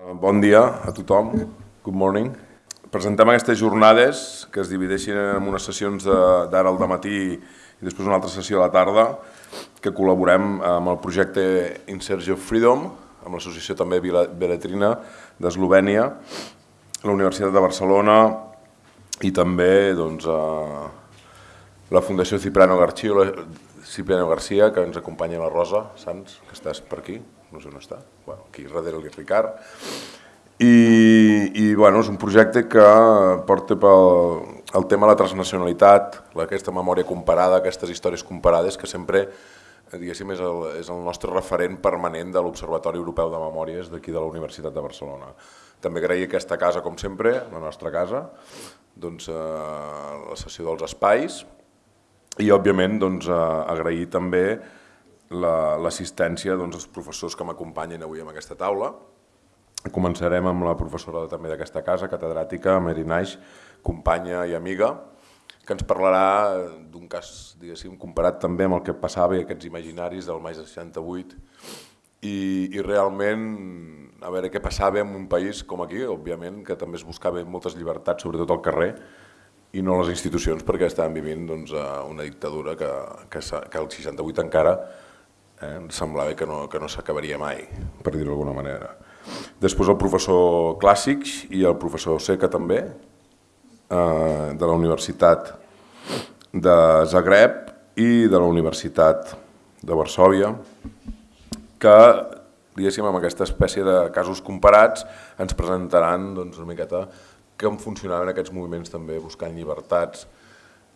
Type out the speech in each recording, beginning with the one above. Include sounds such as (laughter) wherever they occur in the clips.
Bon dia a tothom. Good morning. Presentem aquestes jornades que es divideixen en unes sessions d'ara al matí i després una altra sessió a la tarda que col·laborem amb el projecte In Search of Freedom, amb l'associació també Beletrina d'Eslovènia, la Universitat de Barcelona i també doncs, la Fundació Cipriano García, Cipriano que ens acompanya la Rosa Sans, que estàs per aquí, no sé on està, bueno, aquí darrere el Ricard, i, i bueno, és un projecte que porta pel el tema de la transnacionalitat, aquesta memòria comparada, aquestes històries comparades, que sempre diguéssim, és, el, és el nostre referent permanent de l'Observatori Europeu de Memòries d'aquí de la Universitat de Barcelona. També agrair aquesta casa, com sempre, la nostra casa, doncs, eh, la sessió dels espais, i òbviament doncs, eh, agrair també l'assistència la, doncs, dels professors que m'acompanyen avui en aquesta taula, Començarem amb la professora també d'aquesta casa, catedràtica, Mary Naix, companya i amiga, que ens parlarà d'un cas, diguéssim, comparat també amb el que passava i aquests imaginaris del maig de 68 i, i realment a veure què passava en un país com aquí, òbviament, que també es buscava moltes llibertats, sobretot al carrer, i no les institucions, perquè estàvem vivint doncs, una dictadura que, que, que el 68 encara eh, semblava que no, que no s'acabaria mai, per dir-ho d'alguna manera. Després el professor Clàssics i el professor Seca també, eh, de la Universitat de Zagreb i de la Universitat de Varsòvia, que diguéssim, amb aquesta espècie de casos comparats ens presentaran doncs, una miqueta com funcionaven aquests moviments també buscant llibertats,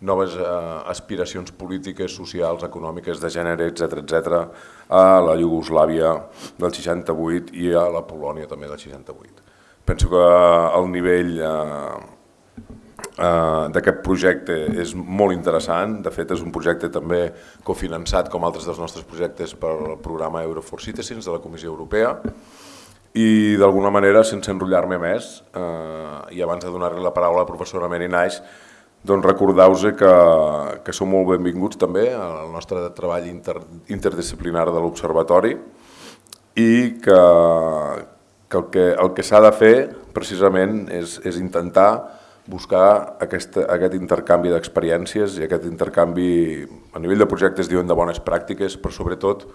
noves eh, aspiracions polítiques, socials, econòmiques, de gènere, etc etc a la Iugoslàvia del 68 i a la Polònia també del 68. Penso que el nivell eh, eh, d'aquest projecte és molt interessant, de fet és un projecte també cofinançat com altres dels nostres projectes pel programa Euro for Citizens de la Comissió Europea i d'alguna manera, sense enrotllar-me més, eh, i abans de donar-li la paraula a la professora Mary Naix, doncs recordeu-vos que, que sou molt benvinguts també al nostre treball inter, interdisciplinar de l'Observatori i que, que el que, que s'ha de fer precisament és, és intentar buscar aquesta, aquest intercanvi d'experiències i aquest intercanvi a nivell de projectes diuen de bones pràctiques, però sobretot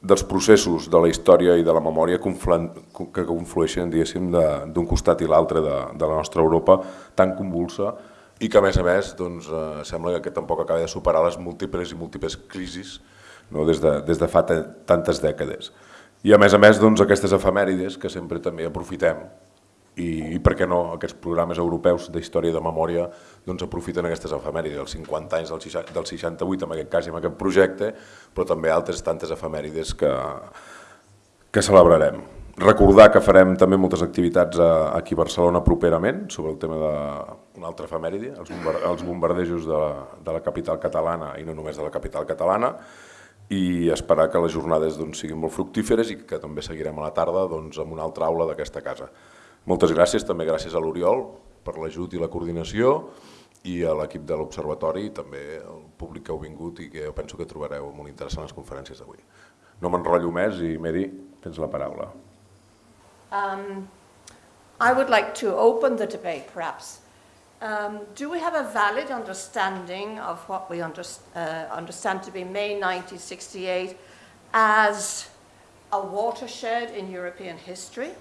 dels processos de la història i de la memòria que conflueixen d'un costat i l'altre de, de la nostra Europa tan convulsa i que a més a més doncs, eh, sembla que tampoc acaba de superar les múltiples i múltiples crisis no, des, de, des de fa tantes dècades. I a més a més doncs, aquestes efemèrides que sempre també aprofitem i, i per què no aquests programes europeus d'història de memòria doncs, aprofiten aquestes efemèrides, els 50 anys del, del 68 en aquest cas i en aquest projecte, però també altres tantes efemèrides que, que celebrarem. Recordar que farem també moltes activitats aquí a Barcelona properament sobre el tema d'una altra efemèride, els, els bombardejos de la, de la capital catalana i no només de la capital catalana, i esperar que les jornades doncs, siguin molt fructíferes i que també seguirem a la tarda doncs, amb una altra aula d'aquesta casa. Moltes gràcies, també gràcies a l'Oriol per l'ajut i la coordinació i a l'equip de l'Observatori i també al públic que heu vingut i que penso que trobareu molt interessant les conferències d'avui. No m'enrotllo més i Mary, tens la paraula. Um, I would like to open the debate, perhaps. Um, do we have a valid understanding of what we under, uh, understand to be May 1968 as a watershed in European history?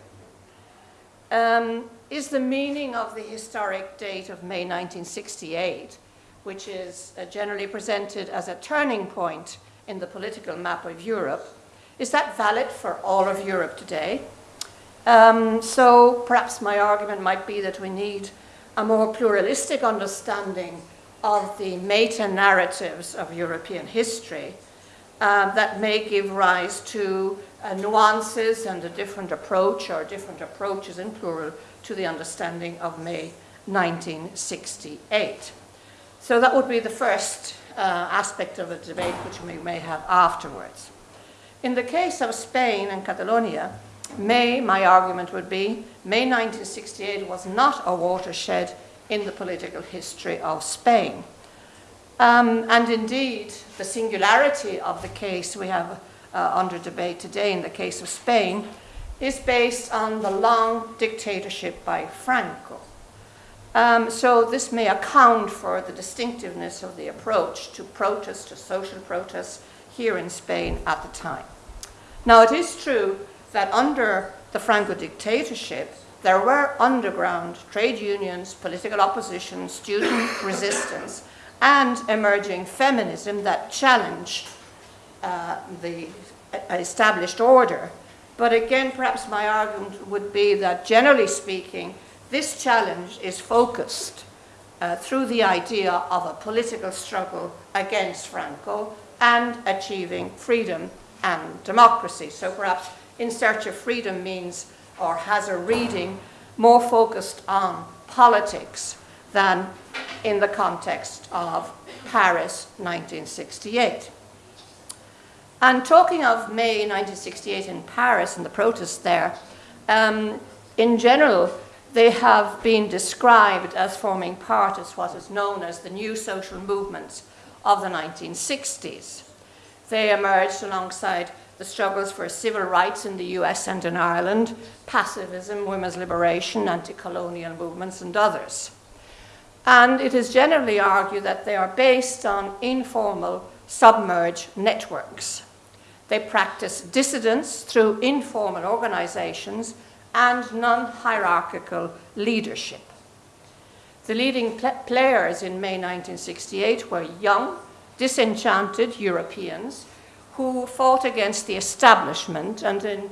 Um, is the meaning of the historic date of May 1968, which is uh, generally presented as a turning point in the political map of Europe, is that valid for all of Europe today? Um, so perhaps my argument might be that we need a more pluralistic understanding of the meta-narratives of European history um, that may give rise to uh, nuances and a different approach or different approaches in plural to the understanding of May 1968. So that would be the first uh, aspect of the debate which we may have afterwards. In the case of Spain and Catalonia, May, my argument would be, May 1968 was not a watershed in the political history of Spain. Um, and indeed, the singularity of the case we have uh, under debate today in the case of Spain is based on the long dictatorship by Franco. Um, so this may account for the distinctiveness of the approach to protest, to social protest here in Spain at the time. Now it is true that under the Franco dictatorship, there were underground trade unions, political opposition, student (coughs) resistance, and emerging feminism that challenged uh, the established order. But again, perhaps my argument would be that generally speaking, this challenge is focused uh, through the idea of a political struggle against Franco and achieving freedom and democracy. So perhaps In Search of Freedom means or has a reading more focused on politics than in the context of Paris 1968. And talking of May 1968 in Paris and the protests there, um, in general, they have been described as forming part of what is known as the new social movements of the 1960s. They emerged alongside the struggles for civil rights in the US and in Ireland, pacifism, women's liberation, anti-colonial movements, and others. And it is generally argued that they are based on informal submerged networks. They practice dissidence through informal organizations and non-hierarchical leadership. The leading pl players in May 1968 were young, disenchanted Europeans who fought against the establishment and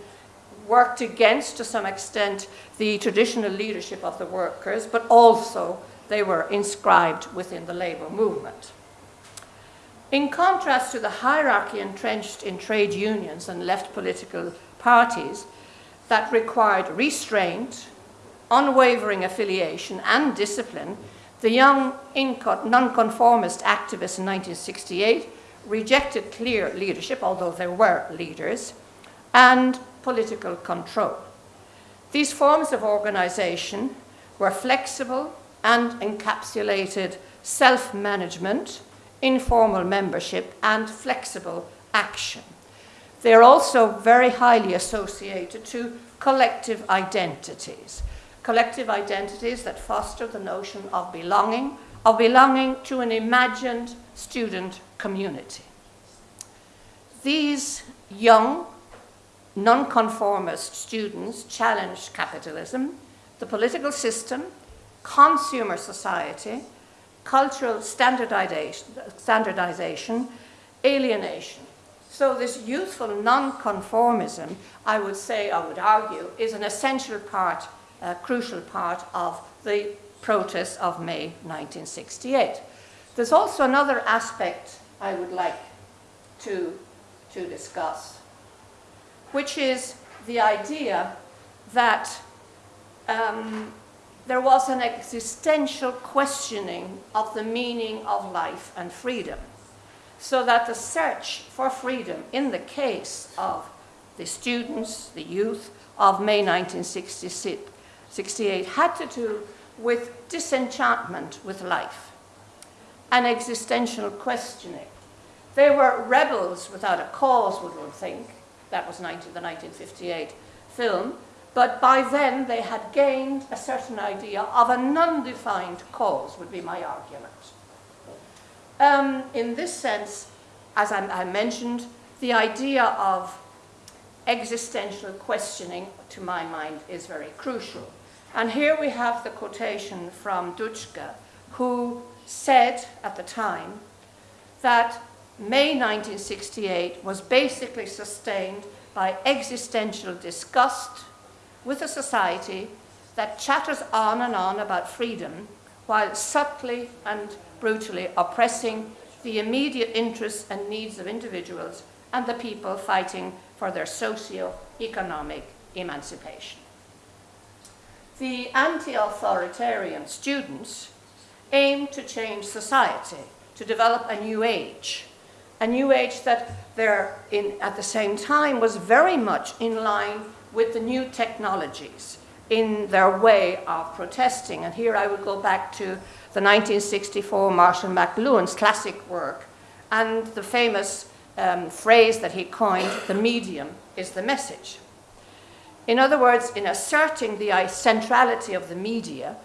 worked against, to some extent, the traditional leadership of the workers, but also they were inscribed within the labor movement. In contrast to the hierarchy entrenched in trade unions and left political parties that required restraint, unwavering affiliation, and discipline, the young nonconformist activists in 1968 rejected clear leadership, although there were leaders, and political control. These forms of organization were flexible and encapsulated self-management, informal membership, and flexible action. They are also very highly associated to collective identities, collective identities that foster the notion of belonging, of belonging to an imagined student community. These young, nonconformist students challenged capitalism, the political system, consumer society, cultural standardization, standardization alienation. So this youthful nonconformism, I would say, I would argue, is an essential part, a crucial part of the protests of May 1968. There's also another aspect I would like to, to discuss, which is the idea that um, there was an existential questioning of the meaning of life and freedom. So that the search for freedom in the case of the students, the youth of May 1968 had to do with disenchantment with life and existential questioning. They were rebels without a cause, one would one think. That was 19, the 1958 film. But by then they had gained a certain idea of an undefined cause, would be my argument. Um, in this sense, as I, I mentioned, the idea of existential questioning, to my mind, is very crucial. And here we have the quotation from Dutschke, who said at the time that May 1968 was basically sustained by existential disgust with a society that chatters on and on about freedom while subtly and brutally oppressing the immediate interests and needs of individuals and the people fighting for their socio-economic emancipation. The anti-authoritarian students aim to change society, to develop a new age, a new age that there in, at the same time was very much in line with the new technologies in their way of protesting. And here I would go back to the 1964 Marshall McLuhan's classic work and the famous um, phrase that he coined, the medium is the message. In other words, in asserting the centrality of the media,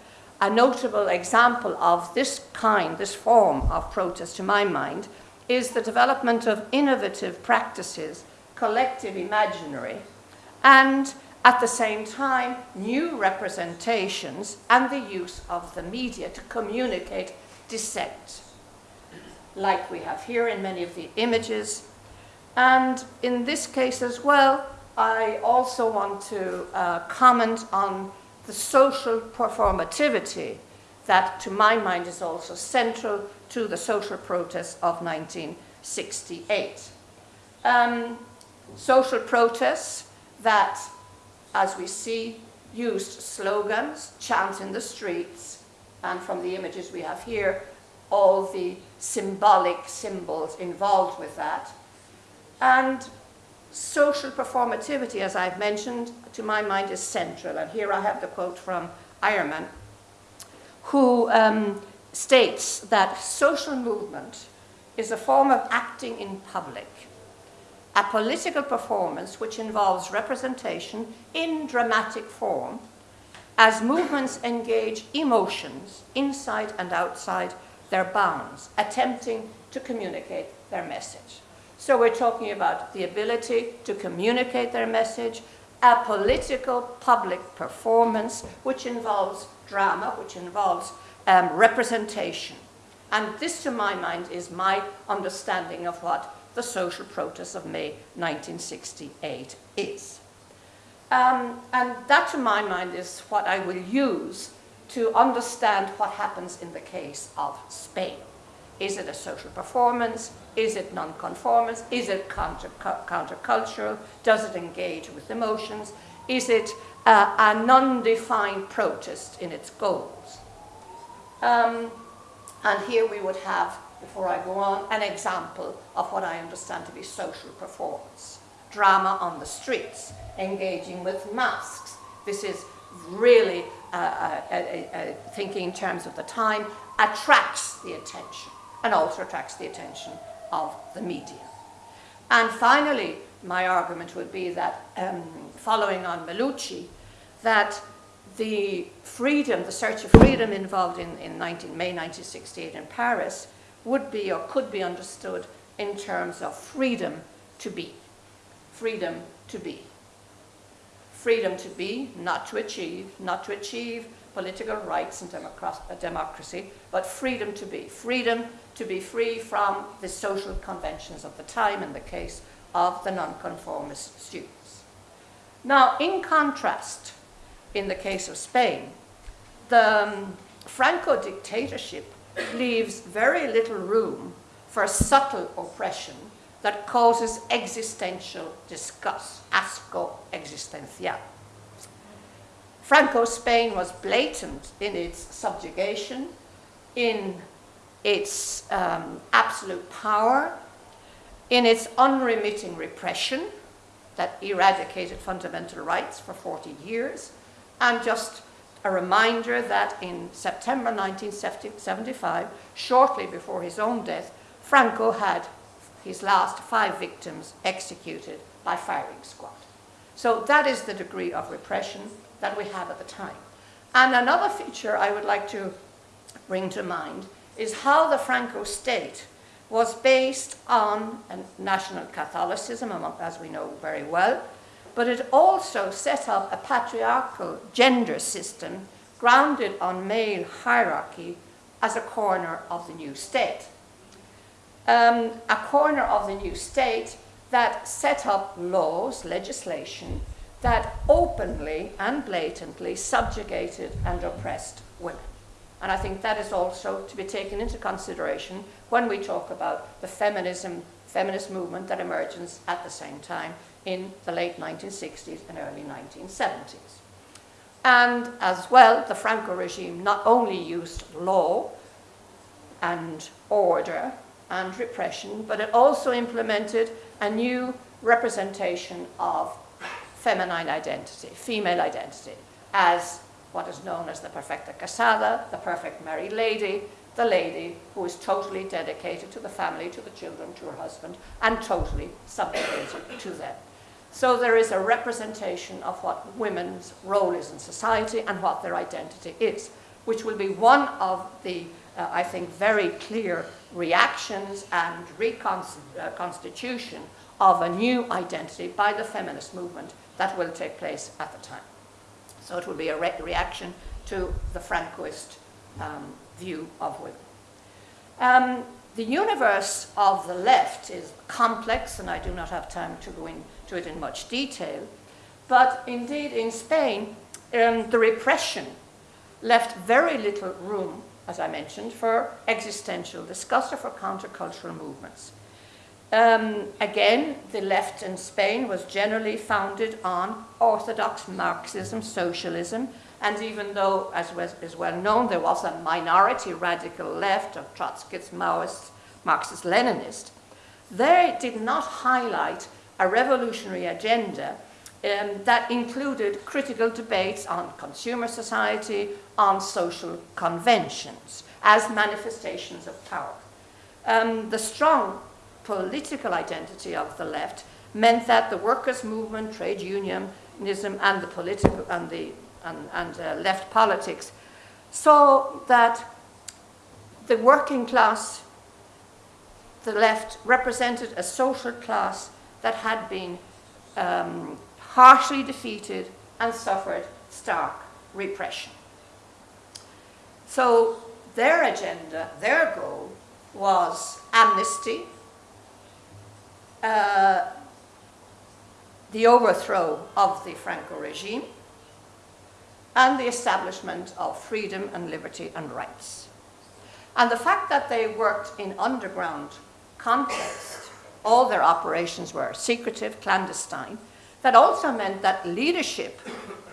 a notable example of this kind, this form of protest to my mind, is the development of innovative practices, collective imaginary, and at the same time, new representations and the use of the media to communicate dissent, like we have here in many of the images. And in this case as well, I also want to uh, comment on the social performativity that, to my mind, is also central to the social protests of 1968. Um, social protests that, as we see, used slogans, chants in the streets, and from the images we have here, all the symbolic symbols involved with that. And social performativity, as I've mentioned, to my mind is central. And here I have the quote from Eyerman, who um, states that social movement is a form of acting in public, a political performance which involves representation in dramatic form as movements engage emotions inside and outside their bounds, attempting to communicate their message. So we're talking about the ability to communicate their message, a political public performance which involves drama, which involves um, representation. And this, to my mind, is my understanding of what the social protest of May 1968 is. Um, and that, to my mind, is what I will use to understand what happens in the case of Spain. Is it a social performance? Is it nonconformance? Is it counter, countercultural? Does it engage with emotions? Is it uh, a non-defined protest in its goals? Um, and here we would have, before I go on, an example of what I understand to be social performance. Drama on the streets, engaging with masks. This is really, uh, uh, uh, uh thinking in terms of the time, attracts the attention and also attracts the attention of the media. And finally, my argument would be that, um, following on Melucci, that the freedom, the search of freedom involved in, in 19, May 1968 in Paris would be or could be understood in terms of freedom to be. Freedom to be. Freedom to be, not to achieve, not to achieve political rights and democracy, but freedom to be. Freedom to be free from the social conventions of the time in the case of the nonconformist students. Now, in contrast, in the case of Spain, the um, Franco dictatorship leaves very little room for subtle oppression that causes existential disgust, asco existencial. Franco's Spain was blatant in its subjugation, in its um, absolute power, in its unremitting repression that eradicated fundamental rights for 40 years, and just a reminder that in September 1975, shortly before his own death, Franco had his last five victims executed by firing squad. So that is the degree of repression that we have at the time. And another feature I would like to bring to mind is how the Franco state was based on national Catholicism, as we know very well, but it also set up a patriarchal gender system grounded on male hierarchy as a corner of the new state. Um, a corner of the new state that set up laws, legislation, that openly and blatantly subjugated and oppressed women. And I think that is also to be taken into consideration when we talk about the feminism, feminist movement that emerges at the same time in the late 1960s and early 1970s. And as well, the Franco regime not only used law and order and repression, but it also implemented a new representation of feminine identity, female identity, as what is known as the perfecta casada, the perfect married lady, the lady who is totally dedicated to the family, to the children, to her husband, and totally subjugated to them. So there is a representation of what women's role is in society and what their identity is, which will be one of the, uh, I think, very clear reactions and reconstitution uh, of a new identity by the feminist movement that will take place at the time. So it will be a re reaction to the Francoist um, view of women. Um, the universe of the left is complex, and I do not have time to go into it in much detail. But indeed, in Spain, um, the repression left very little room, as I mentioned, for existential discussion or for countercultural movements. Um, again, the left in Spain was generally founded on orthodox Marxism, socialism, and even though, as was, is well known, there was a minority radical left of Trotskyists, Maoists, Marxist Leninists, they did not highlight a revolutionary agenda um, that included critical debates on consumer society, on social conventions, as manifestations of power. Um, the strong political identity of the left meant that the workers' movement, trade unionism, and the political and the and, and uh, left politics saw that the working class, the left, represented a social class that had been um, harshly defeated and suffered stark repression. So their agenda, their goal, was amnesty, uh, the overthrow of the Franco regime, and the establishment of freedom and liberty and rights. And the fact that they worked in underground context, all their operations were secretive, clandestine, that also meant that leadership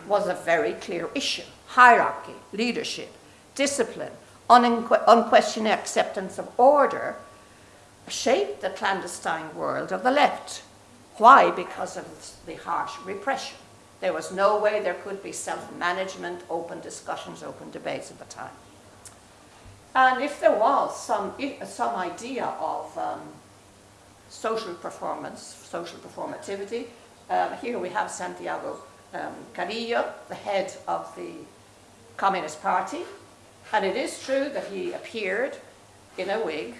was a very clear issue. Hierarchy, leadership, discipline, unquestioned acceptance of order shaped the clandestine world of the left. Why? Because of the harsh repression. There was no way there could be self-management, open discussions, open debates at the time. And if there was some, some idea of um, social performance, social performativity, um, here we have Santiago um, Carrillo, the head of the Communist Party, and it is true that he appeared in a wig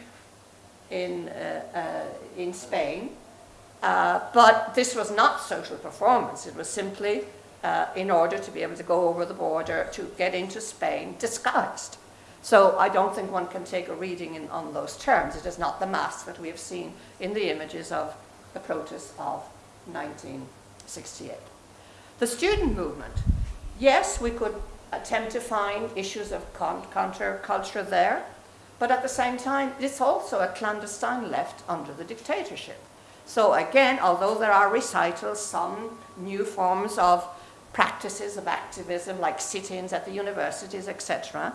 in, uh, uh, in Spain. Uh, but this was not social performance. It was simply uh, in order to be able to go over the border to get into Spain disguised. So I don't think one can take a reading in, on those terms. It is not the mask that we have seen in the images of the protests of 1968. The student movement, yes, we could attempt to find issues of counterculture there, but at the same time, it's also a clandestine left under the dictatorship. So again, although there are recitals, some new forms of practices of activism, like sit-ins at the universities, etc.,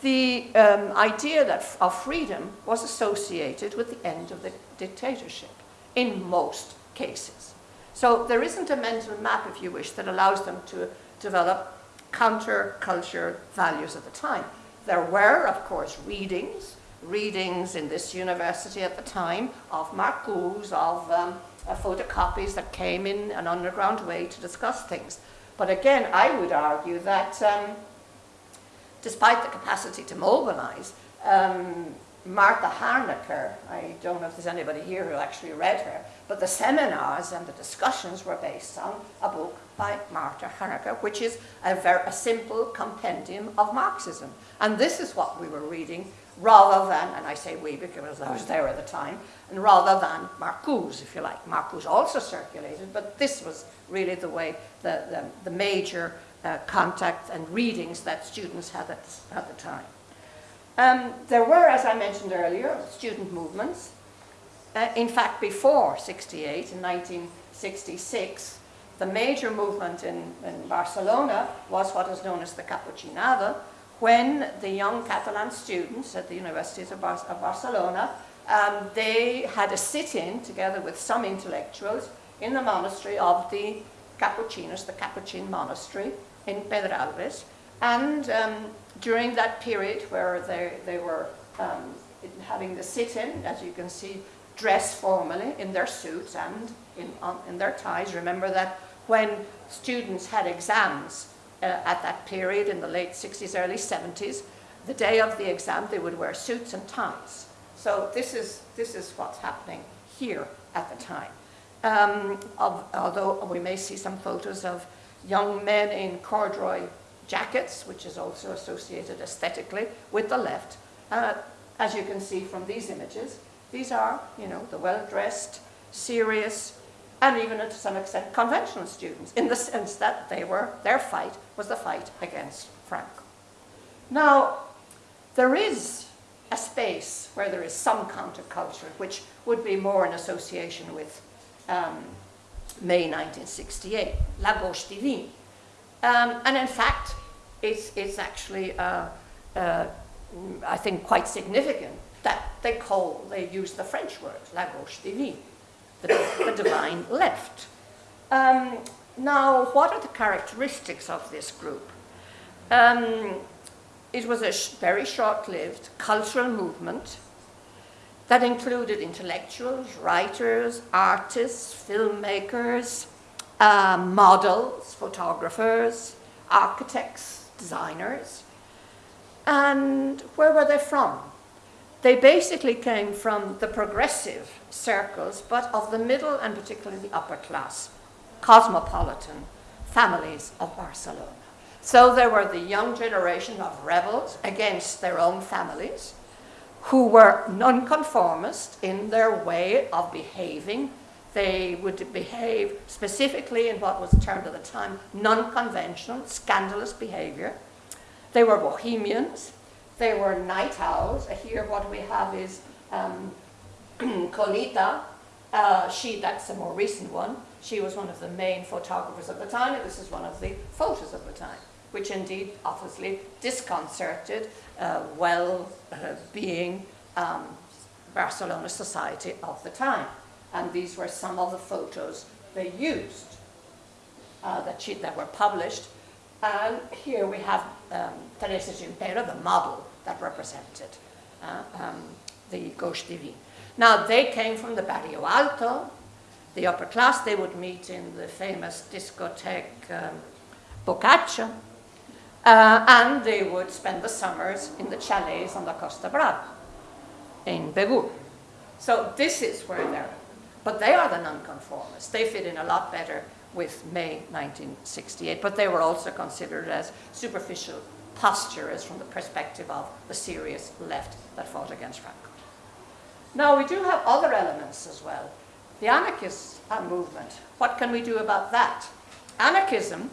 the um, idea that of freedom was associated with the end of the dictatorship in most cases. So there isn't a mental map, if you wish, that allows them to develop counterculture values at the time. There were, of course, readings, readings in this university at the time of Marcuse, of um, uh, photocopies that came in an underground way to discuss things. But again, I would argue that um, despite the capacity to mobilize, um, Marta Harnecker, I don't know if there's anybody here who actually read her, but the seminars and the discussions were based on a book by Marta Harnecker, which is a, very, a simple compendium of Marxism. And this is what we were reading rather than, and I say we because I was there at the time, and rather than Marcuse, if you like. Marcuse also circulated, but this was really the way, the, the, the major uh, contacts and readings that students had at, at the time. Um, there were, as I mentioned earlier, student movements. Uh, in fact, before 68, in 1966, the major movement in, in Barcelona was what is known as the Capuchinada, when the young Catalan students at the universities of, Bar of Barcelona, um, they had a sit-in together with some intellectuals in the monastery of the Capuchinos, the Capuchin monastery in Pedralbes. And um, during that period where they, they were um, having the sit-in, as you can see dressed formally in their suits and in, on, in their ties. Remember that when students had exams uh, at that period in the late 60s, early 70s, the day of the exam they would wear suits and ties. So this is, this is what's happening here at the time. Um, of, although we may see some photos of young men in corduroy jackets, which is also associated aesthetically with the left. Uh, as you can see from these images, these are, you know, the well-dressed, serious, and even to some extent conventional students, in the sense that they were, their fight was the fight against Franco. Now, there is a space where there is some counterculture, which would be more in association with um, May 1968, La Gauche Divine. Um, and in fact, it's, it's actually, uh, uh, I think, quite significant that they call, they use the French word, La Gauche Divine, the, the divine left. Um, now, what are the characteristics of this group? Um, it was a sh very short-lived cultural movement that included intellectuals, writers, artists, filmmakers, uh, models, photographers, architects, designers. And where were they from? They basically came from the progressive circles, but of the middle and particularly the upper class, cosmopolitan families of Barcelona. So there were the young generation of rebels against their own families, who were nonconformist in their way of behaving. They would behave specifically in what was termed at the time non-conventional, scandalous behavior. They were bohemians. They were night owls. Here what we have is um, (clears throat) Colita. Uh, she, that's a more recent one. She was one of the main photographers of the time, and this is one of the photos of the time, which indeed obviously disconcerted uh, well-being um, Barcelona society of the time. And these were some of the photos they used uh, that, she, that were published. And here we have um, Teresa Gimpera, the model that represented uh, um, the Gauche Divine. Now, they came from the Barrio Alto, the upper class. They would meet in the famous discotheque um, Boccaccio, uh, and they would spend the summers in the chalets on the Costa Brava in Begur. So this is where they're, but they are the nonconformists. They fit in a lot better with May 1968, but they were also considered as superficial posturers from the perspective of the serious left that fought against Franco. Now we do have other elements as well. The anarchist movement, what can we do about that? Anarchism,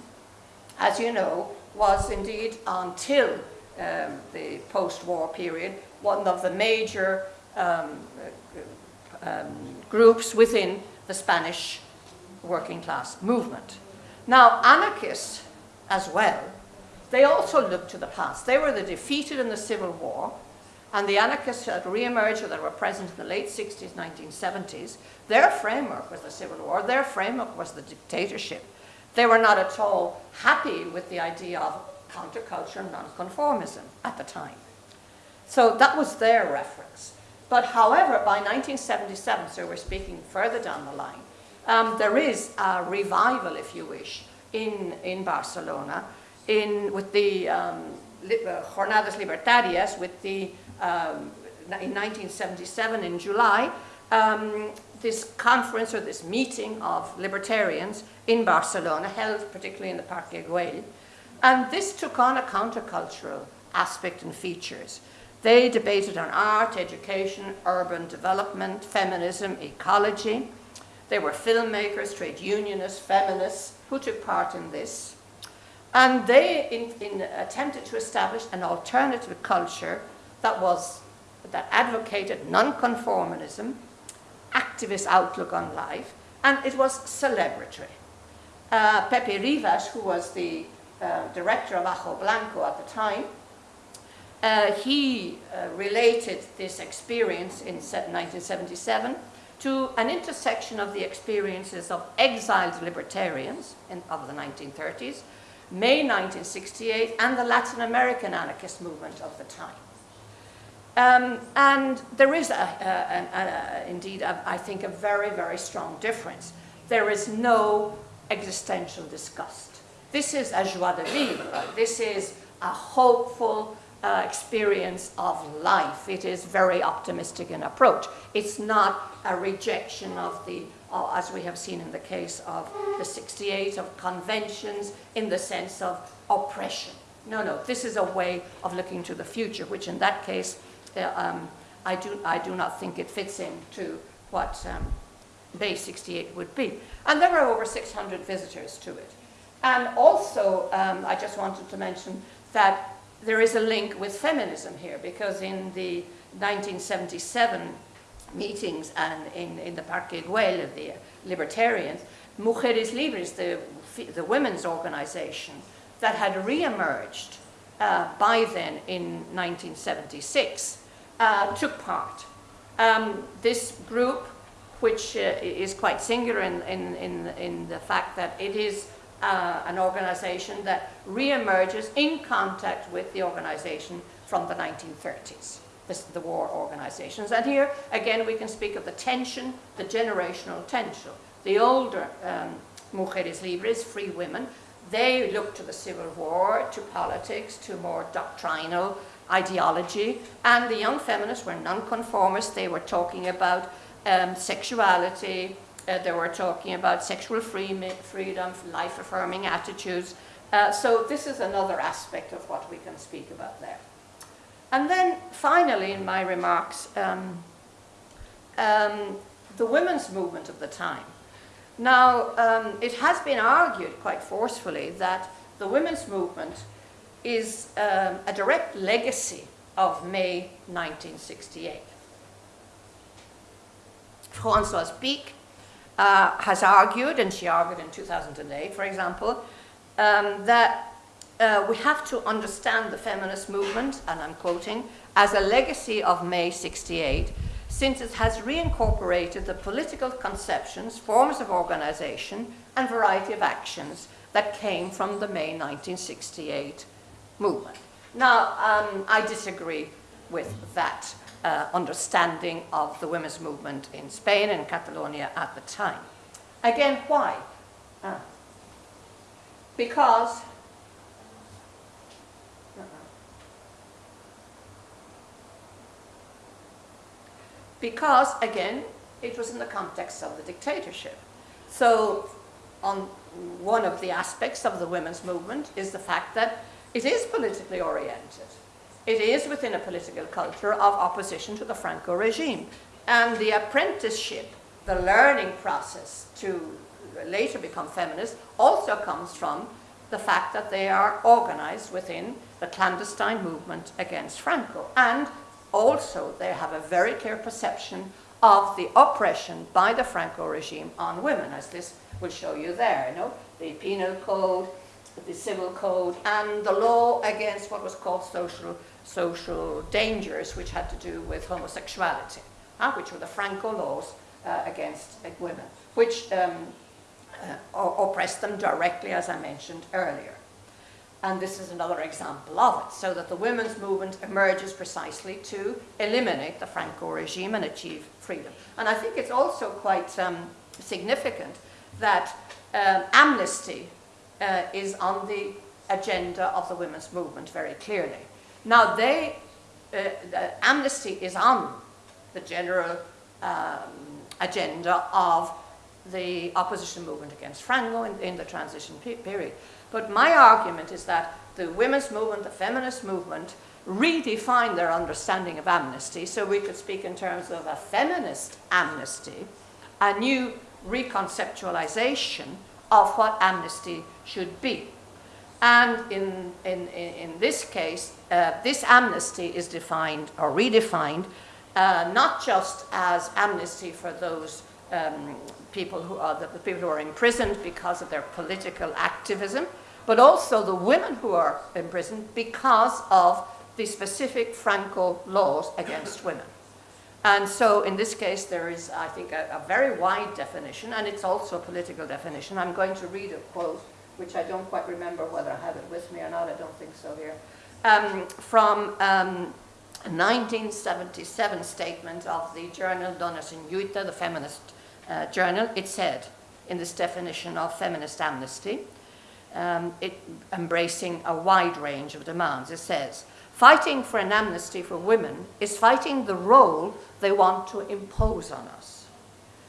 as you know, was indeed until um, the post-war period one of the major um, um, groups within the Spanish working class movement. Now anarchists as well, they also looked to the past. They were the defeated in the Civil War and the anarchists that re-emerged or that were present in the late 60s, 1970s, their framework was the Civil War, their framework was the dictatorship. They were not at all happy with the idea of counterculture and nonconformism at the time. So that was their reference. But however, by 1977, so we're speaking further down the line, um, there is a revival, if you wish, in, in Barcelona in, with the um, uh, Jornadas Libertarias, with the, um, in 1977 in July, um, this conference or this meeting of libertarians in Barcelona, held particularly in the Parc Güell, and this took on a countercultural aspect and features. They debated on art, education, urban development, feminism, ecology. They were filmmakers, trade unionists, feminists who took part in this. And they in, in attempted to establish an alternative culture that was that advocated nonconformism, activist outlook on life, and it was celebratory. Uh, Pepe Ribas, who was the uh, director of Ajo Blanco at the time, uh, he uh, related this experience in 1977 to an intersection of the experiences of exiled libertarians in, of the 1930s, May 1968, and the Latin American anarchist movement of the time. Um, and there is, a, a, a, indeed, I think, a very, very strong difference. There is no existential disgust. This is a joie de vivre. This is a hopeful uh, experience of life. It is very optimistic in approach. It's not a rejection of the, uh, as we have seen in the case of the 68, of conventions in the sense of oppression. No, no, this is a way of looking to the future, which in that case uh, um, I, do, I do not think it fits into what um, May 68 would be. And there were over 600 visitors to it. And also, um, I just wanted to mention that there is a link with feminism here, because in the 1977 meetings and in, in the Parque Güell of the libertarians, Mujeres Libres, the, the women's organization that had re-emerged uh, by then in 1976, uh, took part. Um, this group, which uh, is quite singular in, in, in, in, the fact that it is uh, an organization that re-emerges in contact with the organization from the 1930s, this, the war organizations. And here, again, we can speak of the tension, the generational tension. The older um, mujeres libres, free women, they look to the Civil War, to politics, to more doctrinal ideology, and the young feminists were nonconformists. They were talking about um, sexuality, uh, they were talking about sexual free freedom, life-affirming attitudes. Uh, so this is another aspect of what we can speak about there. And then finally in my remarks, um, um, the women's movement of the time. Now, um, it has been argued quite forcefully that the women's movement is um, a direct legacy of May 1968. Françoise Picq uh, has argued, and she argued in 2008, for example, um, that uh, we have to understand the feminist movement, and I'm quoting, as a legacy of May 68, since it has reincorporated the political conceptions, forms of organization, and variety of actions that came from the May 1968 movement. Now, um, I disagree with that uh, understanding of the women's movement in Spain and Catalonia at the time. Again, why? Uh, because because, again, it was in the context of the dictatorship. So on one of the aspects of the women's movement is the fact that it is politically oriented. It is within a political culture of opposition to the Franco regime. And the apprenticeship, the learning process to later become feminist also comes from the fact that they are organized within the clandestine movement against Franco. And also they have a very clear perception of the oppression by the Franco regime on women, as this will show you there, you know, the penal code, the civil code and the law against what was called social, social dangers, which had to do with homosexuality, uh, which were the Franco laws uh, against uh, women, which um, uh, oppressed them directly, as I mentioned earlier. And this is another example of it, so that the women's movement emerges precisely to eliminate the Franco regime and achieve freedom. And I think it's also quite um, significant that um, amnesty uh, is on the agenda of the women's movement very clearly. Now they, uh, the amnesty is on the general um, agenda of the opposition movement against Franco in, in the transition pe period. But my argument is that the women's movement, the feminist movement, redefine their understanding of amnesty. So we could speak in terms of a feminist amnesty, a new reconceptualization of what amnesty should be. And in, in, in this case, uh, this amnesty is defined or redefined uh, not just as amnesty for those um, people who are the, the, people who are imprisoned because of their political activism, but also the women who are imprisoned because of the specific Franco laws against women. And so in this case, there is, I think, a, a, very wide definition, and it's also a political definition. I'm going to read a quote, which I don't quite remember whether I have it with me or not. I don't think so here. Um, from um, a 1977 statement of the journal Dones en Lluita, the feminist uh, journal, it said, in this definition of feminist amnesty, um, it, embracing a wide range of demands, it says, fighting for an amnesty for women is fighting the role they want to impose on us,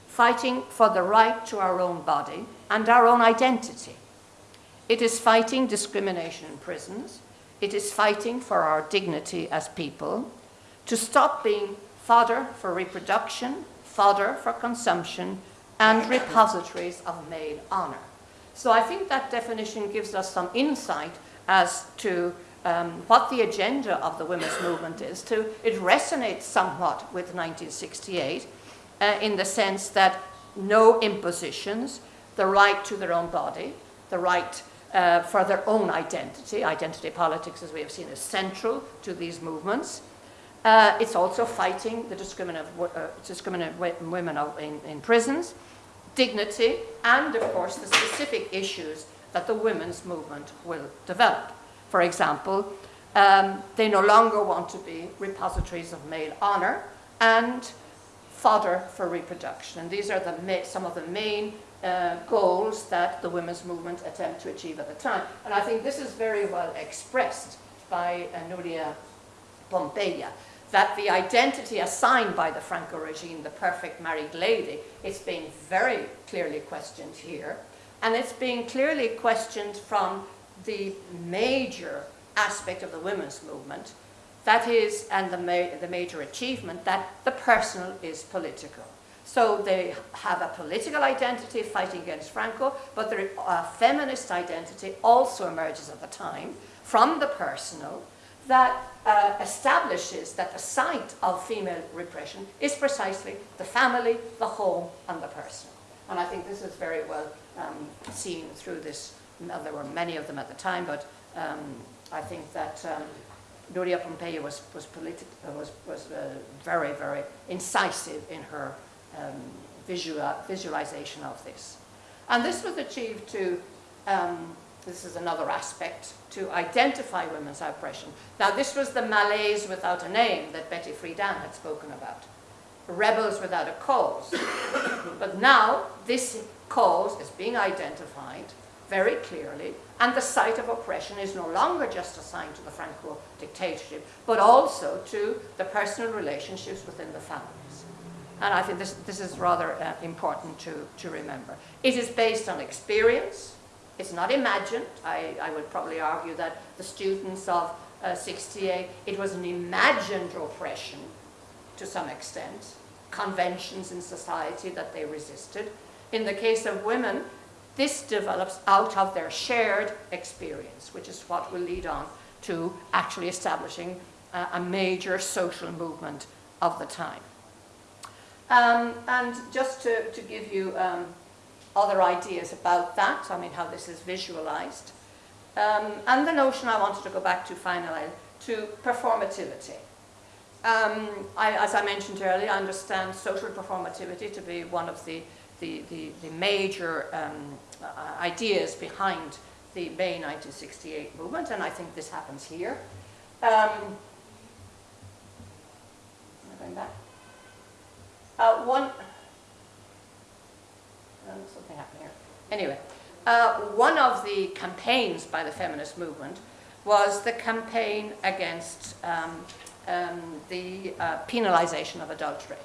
fighting for the right to our own body and our own identity. It is fighting discrimination in prisons, it is fighting for our dignity as people, to stop being fodder for reproduction, fodder for consumption, and repositories of male honor. So I think that definition gives us some insight as to um, what the agenda of the women's movement is. To, it resonates somewhat with 1968 uh, in the sense that no impositions, the right to their own body, the right uh, for their own identity. Identity politics, as we have seen, is central to these movements. Uh, it's also fighting the discriminant, uh, women in, in, prisons, dignity, and of course the specific issues that the women's movement will develop. For example, um, they no longer want to be repositories of male honor and fodder for reproduction. And these are the some of the main uh, goals that the women's movement attempt to achieve at the time. And I think this is very well expressed by uh, Nuria Pompeia, that the identity assigned by the Franco regime, the perfect married lady, is being very clearly questioned here. And it's being clearly questioned from the major aspect of the women's movement, that is, and the, ma the major achievement, that the personal is political. So they have a political identity fighting against Franco, but their uh, feminist identity also emerges at the time from the personal that uh, establishes that the site of female repression is precisely the family, the home, and the personal. And I think this is very well um, seen through this. There were many of them at the time, but um, I think that um, Nuria Pompeia was, was, was, was uh, very, very incisive in her um, visual, visualization of this. And this was achieved to, um, this is another aspect, to identify women's oppression. Now this was the malaise without a name that Betty Friedan had spoken about. Rebels without a cause. (coughs) but now this cause is being identified very clearly and the site of oppression is no longer just assigned to the Franco dictatorship, but also to the personal relationships within the families. And I think this, this is rather uh, important to, to remember. It is based on experience. It's not imagined. I, I would probably argue that the students of uh, 68, it was an imagined oppression to some extent, conventions in society that they resisted. In the case of women, this develops out of their shared experience, which is what will lead on to actually establishing uh, a major social movement of the time. Um, and just to, to give you um, other ideas about that, I mean how this is visualized, um, and the notion I wanted to go back to finally, to performativity. Um, I, as I mentioned earlier, I understand social performativity to be one of the, the, the, the major um, ideas behind the May 1968 movement, and I think this happens here. Um, going back? Uh, one, um, something happened here. Anyway, uh, one of the campaigns by the feminist movement was the campaign against um, um, the uh, penalization of adultery.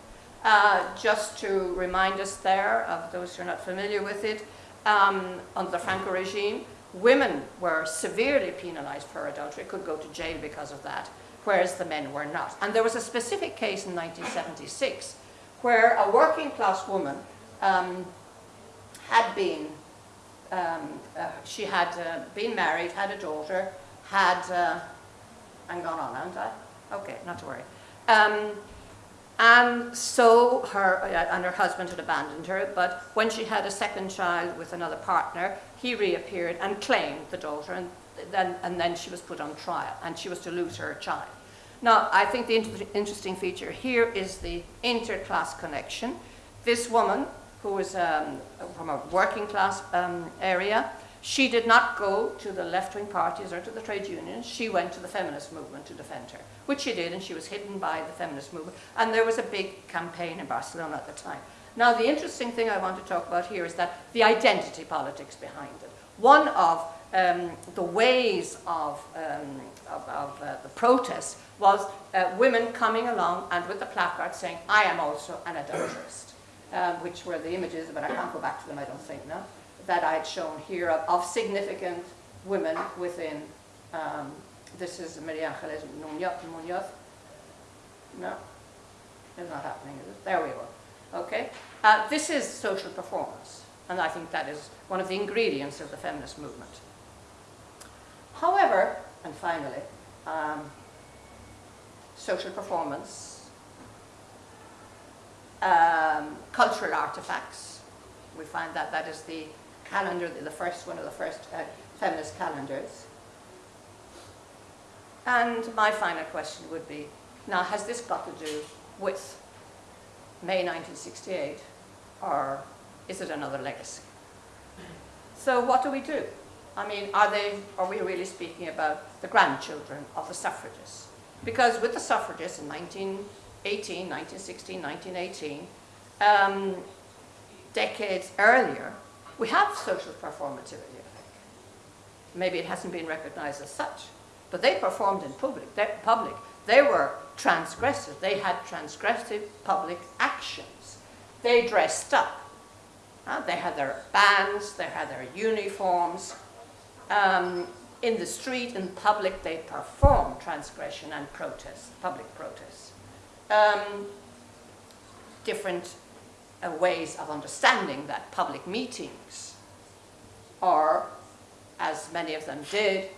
Uh, just to remind us there, of those who are not familiar with it, um, under the Franco regime, women were severely penalized for adultery, could go to jail because of that, whereas the men were not. And there was a specific case in 1976 where a working class woman um, had been, um, uh, she had uh, been married, had a daughter, had, uh, and gone on, haven't I? Okay, not to worry. Um, and so her, uh, and her husband had abandoned her, but when she had a second child with another partner, he reappeared and claimed the daughter, and then, and then she was put on trial, and she was to lose her child. Now, I think the inter interesting feature here is the inter-class connection. This woman, who was um, from a working class um, area, She did not go to the left-wing parties or to the trade unions. She went to the feminist movement to defend her, which she did, and she was hidden by the feminist movement. And there was a big campaign in Barcelona at the time. Now, the interesting thing I want to talk about here is that the identity politics behind it. One of um, the ways of, um, of, of uh, the protest was uh, women coming along and with the placard saying, I am also an adulterist, um, which were the images, but I can't go back to them, I don't think, now, that I had shown here of, of significant women within, um, this is Maria Angeles. Munoz. No, it's not happening, is it? There we go. Okay, uh, this is social performance, and I think that is one of the ingredients of the feminist movement. However, and finally, um, social performance, um, cultural artifacts. We find that that is the calendar, the first one of the first uh, feminist calendars. And my final question would be, now has this got to do with May 1968 or is it another legacy? So what do we do? I mean, are, they, are we really speaking about the grandchildren of the suffragists? Because with the suffragists in 1918, 1916, 1918, um, decades earlier, we have social performativity, I think. Maybe it hasn't been recognized as such, but they performed in public. They, public. they were transgressive. They had transgressive public actions. They dressed up. Uh, they had their bands, they had their uniforms. Um, in the street, in public, they performed transgression and protest, public protest. Um, different ways of understanding that public meetings are, as many of them did,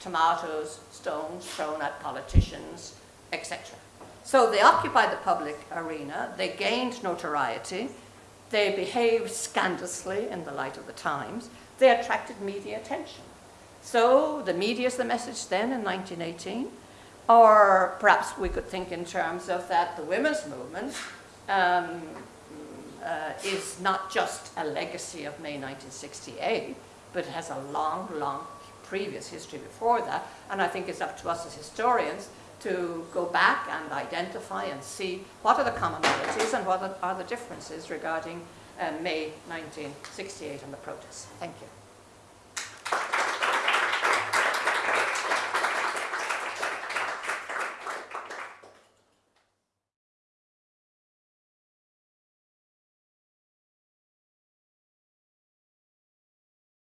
tomatoes, stones thrown at politicians, etc. So they occupied the public arena, they gained notoriety, they behaved scandalously in the light of the times, they attracted media attention. So the media is the message then in 1918, or perhaps we could think in terms of that the women's movement um, uh, is not just a legacy of May 1968, but it has a long, long previous history before that, and I think it's up to us as historians to go back and identify and see what are the commonalities and what are the differences regarding uh, May 1968 and the protests. Thank you.